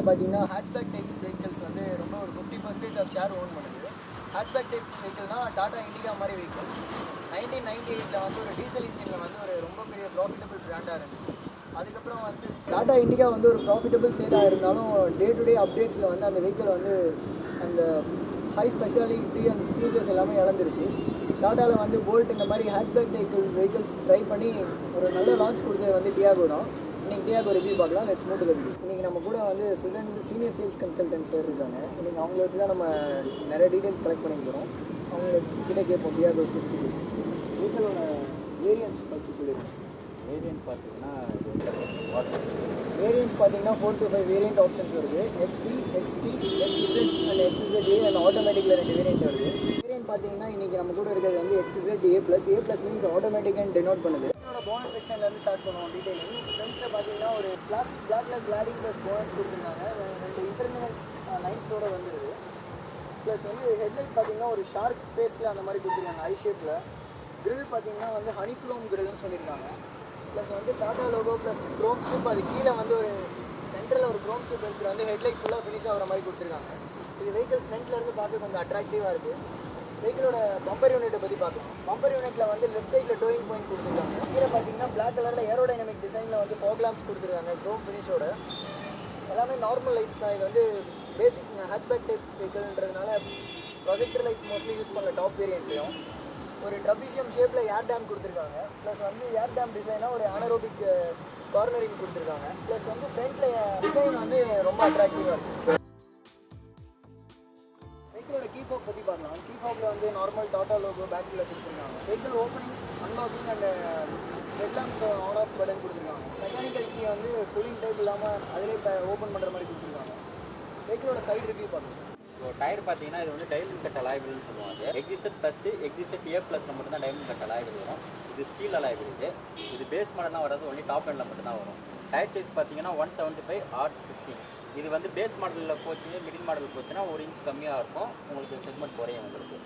மார்க்கெட்டில் பார்த்தீங்கன்னா hatchback type vehicles வந்து ரொம்ப ஒரு fifty percentage of share own பண்ணுது. ஹேட்ச்பேக் டைப் வெஹிக்கிள்னா டாடா இண்டிகா மாதிரி வெஹிக்கிள் நைன்டீன் நைன்டி எயிட்டில் வந்து ஒரு டீசல் இன்ஜினில் வந்து ஒரு ரொம்ப பெரிய ப்ராஃபிட்டபிள் பிராண்டாக இருந்துச்சு. அதுக்கப்புறம் வந்து டாடா இண்டிகா வந்து ஒரு ப்ராஃபிட்டபிள் சேலாக இருந்தாலும் டே டு டே அப்டேட்ஸில் வந்து அந்த வெஹிக்கிள் வந்து அந்த ஹை ஸ்பெஷாலிட்டி அண்ட் ஃபீச்சர்ஸ் எல்லாமே இழந்துருச்சு. டாட்டாவில் வந்து போல்ட் இந்த மாதிரி ஹேட்ச்பேக் வெஹிக்கிள் வெஹிக்கிள்ஸ் ட்ரை பண்ணி ஒரு நல்ல லான்ச் கொடுத்தது வந்து டியாகோ தான். இன்னைக்கு டியாகோ ரிவ்யூ பார்க்கலாம். லெட்ஸ் மூட்டு ரிவ்யூ இன்னைக்கு நம்ம கூட வந்து சுடன் சீனியர் சேல்ஸ் கன்சல்டன்ட் சார் இருக்காங்க. இன்னைக்கு அவங்கள வச்சு தான் நம்ம நிறைய டீடைல்ஸ் கலெக்ட் பண்ணி போகிறோம் அவங்க கிட்ட கேட்போம். டியாகோ ஸ்பெசிஃபிகேஷன் வெஹிக்கிளோட வேரியன்ஸ் ஃபஸ்ட்டு சொல்லிடுங்க. வேரியன்ட் பார்த்தீங்கன்னா வேரியன்ஸ் பார்த்தீங்கன்னா four to five variant options வருது. XE XT XZ and XZ A and ஆட்டோமேட்டிக்கில் ரெண்டு வேரியன்ட் வருது. வேரியன்ட் பார்த்தீங்கன்னா இன்றைக்கி நம்ம கூட இருக்கிறது வந்து XZ A plus A plus means automatic and denote பண்ணுது. போனஸ் செக்ஷன்லேருந்து ஸ்டார்ட் பண்ணுவோம் டீட்டெயிலிங் ஃப்ரெண்ட்ஸில் பார்த்தீங்கன்னா ஒரு கிளாஸ் பிளாக்ல கிளாடிங் ப்ளஸ் போனஸ் கொடுத்துருந்தாங்க ரெண்டு இன்டர்னல் லைன்ஸோட வந்துடுது ப்ளஸ் வந்து ஹெட்லைட் பார்த்தீங்கன்னா ஒரு ஷார்க் ஃபேஸில் அந்த மாதிரி கொடுத்துருக்காங்க ஐ ஷேப்பில் கிரில் பார்த்தீங்கன்னா வந்து ஹனிக்ளோம் கிரில்னு சொல்லியிருக்காங்க. ப்ளஸ் வந்து Tata logo plus chrome slip அது கீழே வந்து ஒரு சென்டரில் ஒரு க்ரோம் ஸ்லிப் இருக்கிற வந்து ஹெட்லைட் ஃபுல்லாக ஃபினிஷ் ஆகிற மாதிரி கொடுத்துருக்காங்க. இது வெஹிக்கிள் ஃப்ரண்ட்லேருந்து பார்க்க கொஞ்சம் அட்ராக்டிவாக இருக்குது வெஹிக்கிளோட பம்பர் யூனிட்டை பற்றி பார்க்கலாம். பம்பர் யூனிட்டில் வந்து லெஃப்ட் சைடில் டோயிங் பாயிண்ட் கொடுத்துருக்காங்க. கீழே பார்த்தீங்கன்னா பிளாக் கலரில் ஏரோடைனமிக் டிசைனில் வந்து ஃபோக்லாம்ஸ் கொடுத்துருக்காங்க க்ரோம் ஃபினிஷோட எல்லாமே நார்மல் லைட்ஸ் தான். இது வந்து பேசிக் ஹேட்பேக் டைப் வெஹிக்கிள்ன்றதுனால ப்ரொஜெக்டர் லைட்ஸ் மோஸ்ட்லி யூஸ் பண்ணல டாப் வேரியன்ட்லையும் ஒரு ட்ரபிஷியம் ஷேப்பில் ஏர் டேம் கொடுத்துருக்காங்க. ப்ளஸ் வந்து ஏர் டேம் டிசைனாக ஒரு ஆனரோபிக் கார்னரிங் கொடுத்துருக்காங்க. ப்ளஸ் வந்து ஃப்ரண்ட்டில் டிசைன் வந்து ரொம்ப அட்ராக்டிவாக இருக்குது நார்மல் டாட்டா லோகோ பேக்கில் கொடுத்துருக்காங்க. Vehicle opening unlocking and headlamp on off button கொடுத்துருக்காங்க. மெக்கானிக்கல் கீ வந்து கூலிங் டைப் இல்லாமல் அதிலே ஓப்பன் பண்ணுற மாதிரி கொடுத்துருக்காங்க. வெஹிக்கிளோட சைடு ரிவ்யூ பார்க்கலாம் இப்போ டயர் பார்த்தீங்கன்னா இது வந்து டைமண்ட் கட் அலாய்பிள்னு சொல்லுவாங்க எக்ஸிசட் ப்ளஸ் எக்ஸிசட் ஏ ப்ளஸில் மட்டும் தான் டைமண்ட் கட் அலாய்பிள் வரும். இது ஸ்டீல் அலாய்பிள் இது இது பேஸ் மாடல் தான் வராது ஒன்லி டாப் எண்டில் மட்டும் தான் வரும். டயர் சைஸ் பார்த்தீங்கன்னா one seventy five R fifteen இது வந்து பேஸ் மாடலில் போச்சு மிடில் மாடல் போச்சுன்னா ஒரு இன்ச் கம்மியாக இருக்கும். உங்களுக்கு செக்மெண்ட் குறையும் உங்களுக்கு.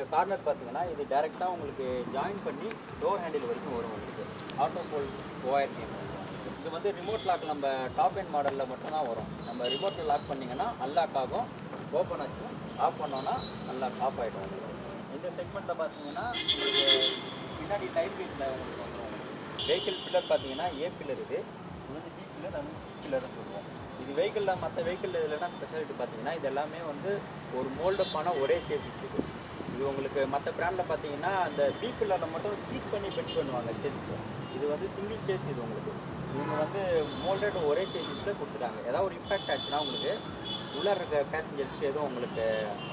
இந்த கார்னர் பார்த்தீங்கன்னா இது டேரெக்டாக உங்களுக்கு ஜாயின் பண்ணி டோர் ஹேண்டில் வரைக்கும் வரும் உங்களுக்கு. ஆட்டோ போல் ஓஆர் கேம் இது வந்து ரிமோட் லாக் நம்ம டாப் எண்ட் மாடலில் மட்டும்தான் வரும். நம்ம ரிமோட்டில் லாக் பண்ணிங்கன்னா அன்லாக் ஆகும். ஓப்பன் ஆச்சுன்னா ஆஃப் பண்ணோன்னா அன்லாக் ஆஃப் ஆகிடும் உங்களுக்கு இந்த செக்மெண்ட்டில் பார்த்தீங்கன்னா உங்களுக்கு பின்னாடி டைப் வீட்டில் உங்களுக்கு வந்துடும் வெஹிக்கிள் பில்லர் பார்த்தீங்கன்னா ஏ பில்லர் இது. இது வந்து பி பில்லர் அது சி பில்லர்னு சொல்லுவோம். இது வெஹிக்கிளில் மற்ற வெஹிக்கிள் இல்லைன்னா ஸ்பெஷாலிட்டி பார்த்தீங்கன்னா இது எல்லாமே வந்து ஒரு மோல்டப்பான ஒரே கேசஸ் இருக்குது இது உங்களுக்கு மற்ற பிராண்டில் பார்த்தீங்கன்னா அந்த பி மட்டும் ஹீட் பண்ணி பெட் பண்ணுவாங்க சேசிஸ் இது வந்து சிங்கிள் சேஸ் இது உங்களுக்கு. இவங்க வந்து மோல்டட் ஒரே சேஞ்சஸில் கொடுத்துட்டாங்க. ஏதாவது ஒரு இம்பாக்ட் ஆச்சுன்னா உங்களுக்கு உள்ளே இருக்க பேசஞ்சர்ஸ்க்கு எதுவும் உங்களுக்கு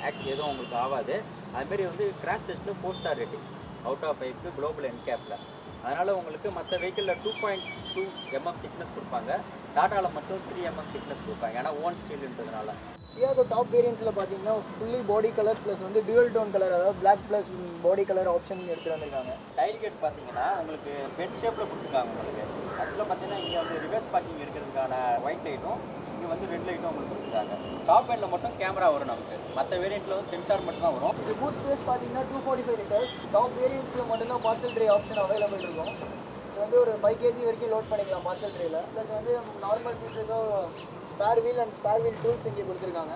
ஆக்ட் எதுவும் உங்களுக்கு ஆகாது. அதுமாரி வந்து கிராஷ் டெஸ்ட்டில் four star rating out of ஃபைவ்க்கு குளோபல் என்கேப்பில் அதனால் உங்களுக்கு மற்ற வெஹிக்கிளில் two point two mm thickness கொடுப்பாங்க. டாட்டாவில் மட்டும் த்ரீ எம்எம் திக்னஸ் கொடுப்பாங்க. ஏன்னா ஓன் ஸ்டீல்ன்றதுனால டியாகோ டாப் வேரியன்ஸில் பார்த்தீங்கன்னா ஃபுல்லி பாடி கலர் ப்ளஸ் வந்து டியூவல் டோன் கலர் அதாவது black plus body colour option எடுத்துகிட்டு வந்திருக்காங்க. டைல் கேட் பார்த்தீங்கன்னா உங்களுக்கு பெட் ஷேப்பில் கொடுத்துருக்காங்க உங்களுக்கு. ஆக்சுவலாக பார்த்தீங்கன்னா இங்கே வந்து ரிவர்ஸ் பார்க்கிங் இருக்கிறதுக்கான ஒயிட் லைட்டும் இங்கே வந்து ரெட் லைட்டும் உங்களுக்கு கொடுத்துருக்காங்க. டாப் எண்டில் மட்டும் கேமரா வரும் நமக்கு. மற்ற வேரியண்ட்டில் வந்து சென்சார் மட்டும் தான் வரும். இது பூட் ஸ்பேஸ் பார்த்தீங்கன்னா two forty five litres top வேரியன்ஸில் மட்டும்தான் பார்சல் ட்ரே ஆப்ஷன் அவைலபிள் இருக்கும். இது வந்து ஒரு ஃபைவ் கேஜி வரைக்கும் லோட் பண்ணிக்கலாம் பார்சல் ட்ரேயில் ப்ளஸ் வந்து normal ஃபீச்சர்ஸாக spare wheel and spare wheel tools இங்கே கொடுத்துருக்காங்க.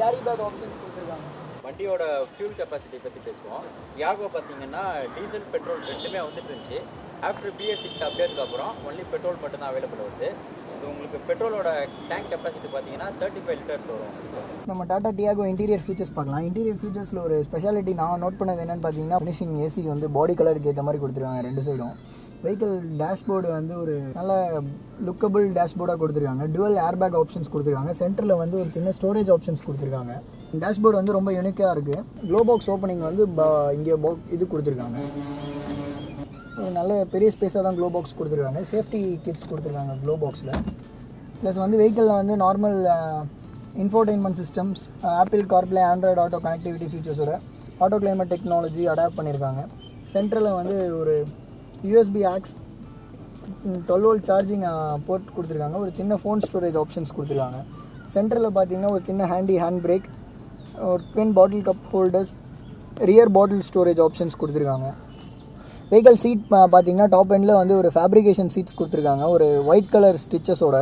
கேரி பேக் ஆப்ஷன்ஸ் கொடுத்துருக்காங்க. வண்டியோட ஃபியூல் கெப்பாசிட்டி பற்றி பேசுவோம். யாகோ பார்த்தீங்கன்னா டீசல் பெட்ரோல் ரெண்டுமே வந்துட்டு இருந்துச்சு. ஆஃப்டர் பிஎஸ் சிக்ஸ் அப்டேட்க்கு அப்புறம் ஒன்லி பெட்ரோல் மட்டும் தான் அவைலபிள் வருது. இது உங்களுக்கு பெட்ரோலோட டேங்க் கெப்பாசிட்டி பார்த்தீங்கன்னா தேர்ட்டி ஃபைவ் லிட்டர்ஸ் வரும். நம்ம டாடா டியாகோ இன்டீரியர் ஃபீச்சர்ஸ் பார்க்கலாம். இன்டீரியர் ஃபீச்சர்ஸில் ஒரு ஸ்பெஷாலிட்டி நான் நோட் பண்ணது என்னென்னு பார்த்தீங்கன்னா ஃபினிஷிங் ஏசி வந்து பாடி கலருக்கு ஏற்ற மாதிரி கொடுத்துருக்காங்க ரெண்டு சைடும் வெஹிக்கிள் டேஷ்போர்டு வந்து ஒரு நல்ல லுக்கபிள் டேஷ்போர்டாக கொடுத்துருக்காங்க. டுவல் ஏர்பேக் ஆப்ஷன்ஸ் கொடுத்துருக்காங்க. சென்டரில் வந்து ஒரு சின்ன ஸ்டோரேஜ் ஆப்ஷன்ஸ் கொடுத்துருக்காங்க. டேஷ்போர்டு வந்து ரொம்ப யூனிக்காக இருக்குது க்ளோ பாக்ஸ் ஓப்பனிங் வந்து ப- இங்கே பா இது கொடுத்துருக்காங்க. ஒரு நல்ல பெரிய ஸ்பேஸாக தான் க்ளோ பாக்ஸ் கொடுத்துருக்காங்க. சேஃப்டி கிட்ஸ் கொடுத்துருக்காங்க க்ளோ பாக்ஸில் ப்ளஸ் வந்து வெஹிக்கிளில் வந்து normal infotainment systems Apple CarPlay Android Auto connectivity ஃபீச்சர்ஸோட auto climate technology adapt பண்ணியிருக்காங்க சென்ட்ரலில் வந்து ஒரு USB aux twelve volt charging port கொடுத்துருக்காங்க. ஒரு சின்ன ஃபோன் ஸ்டோரேஜ் ஆப்ஷன்ஸ் கொடுத்துருக்காங்க. சென்டரில் பார்த்தீங்கன்னா ஒரு சின்ன ஹேண்டி ஹேண்ட் பிரேக் ஒரு twin bottle cup holders rear bottle storage options கொடுத்துருக்காங்க. வெஹிக்கல் சீட் பார்த்தீங்கன்னா டாப் எண்டில் வந்து ஒரு ஃபேப்ரிகேஷன் சீட்ஸ் கொடுத்துருக்காங்க. ஒரு ஒயிட் கலர் ஸ்டிச்சஸோட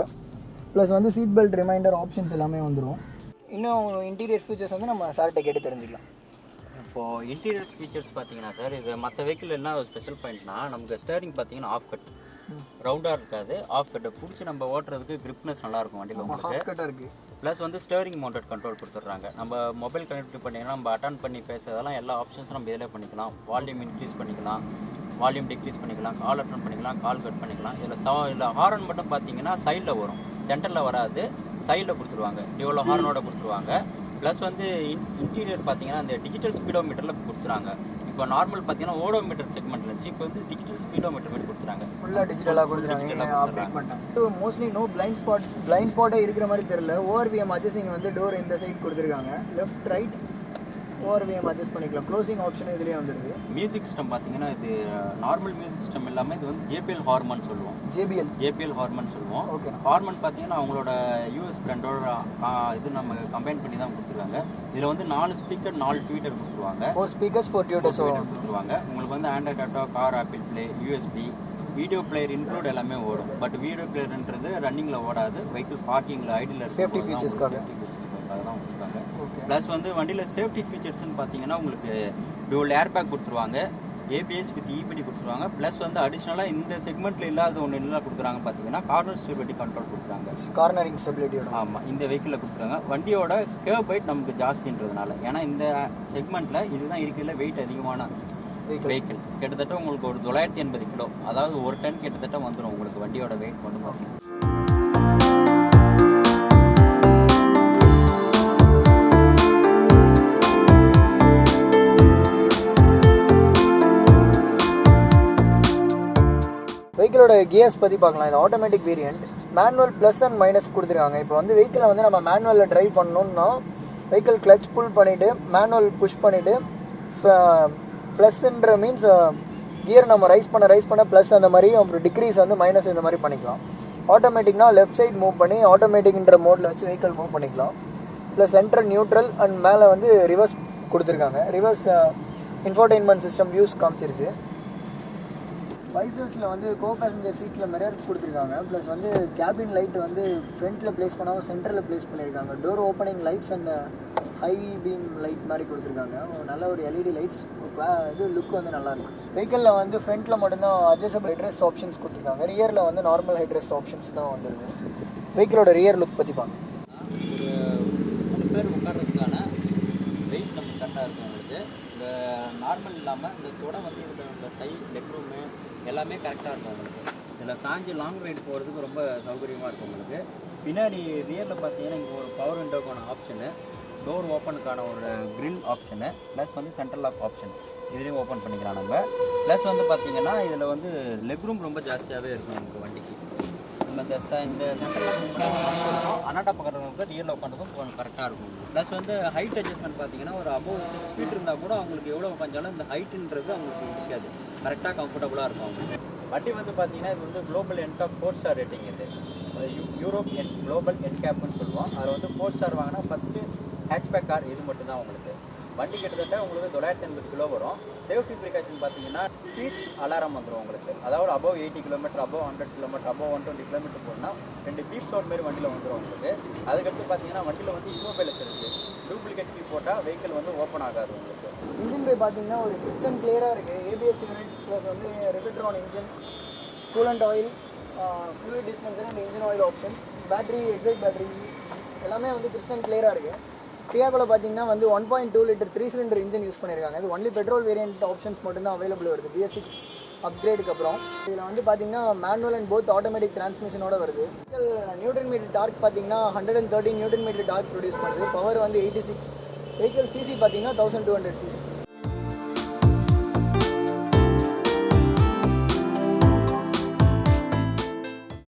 ப்ளஸ் வந்து சீட் பெல்ட் ரிமைண்டர் ஆப்ஷன்ஸ் எல்லாமே வந்துடும் இன்னும் இன்டீரியர் ஃபீச்சர்ஸ் வந்து நம்ம சார்கிட்ட கேட்டு தெரிஞ்சுக்கலாம். இப்போது இன்டீரியர் ஃபீச்சர்ஸ் பார்த்தீங்கன்னா சார் இது மற்ற வெஹிக்கிள் என்ன ஸ்பெஷல் பாயிண்ட்னா நமக்கு ஸ்டேரிங் பார்த்தீங்கன்னா ஆஃப் கட் ரவுண்டாக இருக்காது. ஆஃப் கட்டு பிடிச்சி நம்ம ஓட்டுறதுக்கு கிரிப்னஸ் நல்லா இருக்கும் வண்டியில் உங்களுக்கு. இருக்குது ப்ளஸ் வந்து ஸ்டேரிங் மவுண்டட் கண்ட்ரோல் கொடுத்துட்றாங்க. நம்ம மொபைல் கனெக்ட் பண்ணிங்கன்னா நம்ம அட்டன் பண்ணி பேசுறதெல்லாம் எல்லா ஆப்ஷன்ஸும் நம்ம இதில் பண்ணிக்கலாம். வால்யூம் இன்க்ரீஸ் பண்ணிக்கலாம். வால்யூம் டிக்ரீஸ் பண்ணிக்கலாம் கால் அட்டன் பண்ணிக்கலாம் கால் கட் பண்ணிக்கலாம். இதில் சா இதில் ஹாரன் மட்டும் பார்த்தீங்கன்னா சைடில் வரும். சென்டரில் வராது. சைடில் கொடுத்துருவாங்க. டியோல ஹார்னோட கொடுத்துருவாங்க. ப்ளஸ் வந்து இன்டீரியர் பார்த்தீங்கன்னா அந்த டிஜிட்டல் ஸ்பீடோமீட்டரில் கொடுத்துறாங்க. இப்போ நார்மல் பார்த்தீங்கன்னா ஓடோமீட்டர் செக்மெண்ட் இருந்துச்சு. இப்போ வந்து டிஜிட்டல் ஸ்பீடோமீட்டர் மாதிரி கொடுத்துறாங்க. ஃபுல்லாக டிஜிட்டலாக அப்டேட் பண்ணிட்டாங்க. Mostly no blind spot blind ஸ்பாட்டே இருக்கிற மாதிரி தெரியல. ஓஆர்விஎம் அட்ஜஸ்டிங் வந்து டோர் இந்த சைடு கொடுத்துருக்காங்க. லெஃப்ட் ரைட் ஓஆர்விஎம் அட்ஜஸ்ட் பண்ணிக்கலாம். க்ளோசிங் ஆப்ஷன் இதுலேயே வந்துருது மியூசிக் சிஸ்டம் பார்த்தீங்கன்னா இது நார்மல் மியூசிக் சிஸ்டம் இல்லாமல் இது வந்து ஜேபிஎல் ஹார்மன் சொல்லுவோம். ஜேபிஎல் ஜேபிஎல் ஹார்மன் சொல்லுவோம். ஓகே ஹார்மன் பார்த்தீங்கன்னா அவங்களோட யூஎஸ் பிராண்டோட இது நம்ம கம்பைன் பண்ணி தான் கொடுத்துருக்காங்க. இதில் வந்து நாலு ஸ்பீக்கர் நாலு ட்வீட்டர் கொடுத்துருவாங்க. ஃபோர் ஸ்பீக்கர்ஸ் ஃபோர் Tweeter கொடுத்துருவாங்க. உங்களுக்கு வந்து Android Auto car Apple play USB video player include எல்லாமே ஓடும். பட் வீடியோ பிளேயர்ன்றது ரன்னிங்கில் ஓடாது. வெஹிக்கிள் பார்க்கிங்கில் ஐடியில் Safety featuresக்காக. ப்ளஸ் வந்து வண்டியில் சேஃப்டி ஃபீச்சர்ஸ்னு பார்த்தீங்கன்னா உங்களுக்கு டூல் ஏர் பேக் கொடுத்துருவாங்க. ஏபிஎஸ் வித் இபிடி கொடுத்துருவாங்க. ப்ளஸ் வந்து அடிஷ்னலாக இந்த செக்மெண்ட்டில் இல்லாத ஒன்று என்ன கொடுக்குறாங்க பார்த்தீங்கன்னா கார்னர் ஸ்டெபிலிட்டி கண்ட்ரோல் கொடுக்குறாங்க. கார்னரிங் ஸ்டெபிலிட்டியோட ஆமாம் இந்த வெஹிக்கிளில் கொடுத்துருக்காங்க வண்டியோட கேவ் பைட் நமக்கு ஜாஸ்தின்றதுனால. ஏன்னா இந்த செக்மெண்ட்டில் இதுதான் இருக்கிறதுல வெயிட் அதிகமான வெஹிக்கிள் வெஹிக்கிள் கிட்டத்தட்ட உங்களுக்கு ஒரு தொள்ளாயிரத்தி எண்பது கிலோ. அதாவது ஒரு டன் கிட்டத்தட்ட வந்துடும் உங்களுக்கு வண்டியோட வெயிட் கொண்டு பார்த்தீங்கன்னா வெஹிக்கிளோட கியர்ஸ் பற்றி பார்க்கலாம். இது automatic variant manual plus and minus கொடுத்துருக்காங்க. இப்போ வந்து வெஹிக்கிளை வந்து நம்ம மேனுவலில் ட்ரைவ் பண்ணணும்னா வெஹிக்கிள் கிளச் புல் பண்ணிவிட்டு மேனுவல் புஷ் பண்ணிவிட்டு ப்ளஸ்ன்ற மீன்ஸ் கியர் நம்ம ரைஸ் பண்ண ரைஸ் பண்ண ப்ளஸ் அந்த மாதிரி அப்புறம் டிக்ரீஸ் வந்து மைனஸ் இந்த மாதிரி பண்ணிக்கலாம். ஆட்டோமேட்டிக்னா லெஃப்ட் சைட் மூவ் பண்ணி ஆட்டோமேட்டிக்ன்ற மோடில் வச்சு வெஹிக்கிள் மூவ் பண்ணிக்கலாம். ப்ளஸ் சென்ட்ரல் நியூட்ரல் அண்ட் மேலே வந்து ரிவர்ஸ் கொடுத்துருக்காங்க. ரிவர்ஸ் இன்ஃபர்டெயின்மெண்ட் சிஸ்டம் வியூஸ் காமிச்சிருச்சு. வைசஸில் வந்து கோ பேசஞ்சர் சீட்டில் மிரர் கொடுத்துருக்காங்க. ப்ளஸ் வந்து கேபின் லைட் வந்து ஃப்ரண்ட்டில் ப்ளேஸ் பண்ணாமல் சென்டரில் ப்ளேஸ் பண்ணியிருக்காங்க. Door opening lights and high beam light மாதிரி கொடுத்துருக்காங்க. நல்ல ஒரு எல்இடி லைட்ஸ் இது லுக் வந்து நல்லாயிருக்கும் வெஹிக்கிளில் வந்து ஃப்ரண்ட்டில் மட்டும்தான் அட்ஜஸ்டபிள் ஹெட்ரெஸ்ட் ஆப்ஷன்ஸ் கொடுத்துருக்காங்க. ரியரில் வந்து நார்மல் ஹெட்ரெஸ்ட் ஆப்ஷன்ஸ் தான் வந்துருது வெஹிக்கிளோட ரியர் லுக் பற்றி பாருங்க ஒரு மூணு பேர் உட்கார்றதுக்கான வெயிட் நம்ம கரெக்டாக இருக்கும் உங்களுக்கு. இந்த நார்மல் இல்லாமல் இந்த தொட வந்து இந்த கை இந்த எல்லாமே கரெக்டாக இருக்கும் உங்களுக்கு. இதில் சாஞ்சி லாங் ரைட் போகிறதுக்கு ரொம்ப சௌகரியமாக இருக்கும் உங்களுக்கு. பின்னாடி ரியரில் பார்த்தீங்கன்னா இங்கே ஒரு பவர் விண்டோக்கான ஆப்ஷனு டோர் ஓப்பனுக்கான ஒரு க்ரில் ஆப்ஷனு ப்ளஸ் வந்து சென்ட்ரல் லாக் ஆப்ஷன் இதுலேயும் ஓப்பன் பண்ணிக்கலாம் நம்ம. ப்ளஸ் வந்து பார்த்தீங்கன்னா இதில் வந்து லெக் ரூம் ரொம்ப ஜாஸ்தியாகவே இருக்கும் நமக்கு வண்டிக்கு. நம்ம இந்த ச இந்த சென்டரில் அனாட்டா பக்கத்துக்கு ரியலில் உட்காந்துக்கும் கொஞ்சம் கரெக்டாக இருக்கும். ப்ளஸ் வந்து ஹைட் அட்ஜஸ்ட்மெண்ட் பார்த்தீங்கன்னா ஒரு அபவ் சிக்ஸ் ஃபீட் இருந்தால் கூட அவங்களுக்கு எவ்வளோ உட்காந்தாலும் இந்த ஹைட்டுன்றது அவங்களுக்கு பிடிக்காது கரெக்டாக கம்ஃபர்டபுளாக இருக்கும் அவங்களுக்கு வண்டி வந்து பார்த்தீங்கன்னா இது வந்து குளோபல் என்டாப் ஃபோர் ஸ்டார் ரேட்டிங் இது. யூ- யூரோப் என் குளோபல் என்கேப்னு சொல்லுவோம். அதில் வந்து ஃபோர் ஸ்டார் வாங்கினா ஃபஸ்ட்டு ஹேட்ச்பேக் கார் இது மட்டும்தான் உங்களுக்கு. வண்டி கிட்டத்தட்ட உங்களுக்கு தொள்ளாயிரத்தி எண்பது கிலோ வரும். சேஃப்டி ப்ரிகாஷன் பார்த்தீங்கன்னா ஸ்பீட் அலாரம் வந்துடும் உங்களுக்கு. அதாவது above eighty kilometre above hundred kilometre above one twenty kilometre போனால் ரெண்டு பீப் சவுண்ட் மாரி வண்டியில் வந்துடும் உங்களுக்கு. அதுக்கடுத்து பார்த்தீங்கன்னா வண்டியில் வந்து இமோபைலஸ் இருக்குது டூப்ளிகேட் கீ போட்டால் வெஹிக்கிள் வந்து ஓப்பன் ஆகாது உங்களுக்கு. இன்ஜின் பே பார்த்தீங்கன்னா ஒரு கிறிஸ்டன் கிளியராக இருக்குது ஏபிஎஸ் யூனிட் ப்ளஸ் வந்து ரெபிட்ரான் engine coolant oil full dispenser and engine oil option battery Exide battery எல்லாமே வந்து கிறிஸ்டன் கிளியராக இருக்குது டியாகோல பார்த்தீங்கன்னா வந்து one point two litre three cylinder engine use பண்ணியிருக்காங்க இது ஒன்லி பெட்ரோல் வேரியன்ட் ஆப்ஷன்ஸ் மட்டும்தான் அவைலபிள் வருது. பிஎஸ் சிக்ஸ் அப்கிரேடுக்கு அப்புறம். இதில் வந்து பார்த்தீங்கன்னா மேனுவல் அண்ட் போத் ஆட்டோமேட்டிக் டிரான்ஸ்மிஷனோட வருது. நியூட்டன் மீட்டர் டார்க் பார்த்தீங்கன்னா hundred and thirty newton metre torque produce பண்ணுது. பவர் வந்து எயிட்டி சிக்ஸ் வெஹிக்கல் சிசி பார்த்தீங்கன்னா தௌசண்ட் டூ ஹண்ட்ரட் சிசி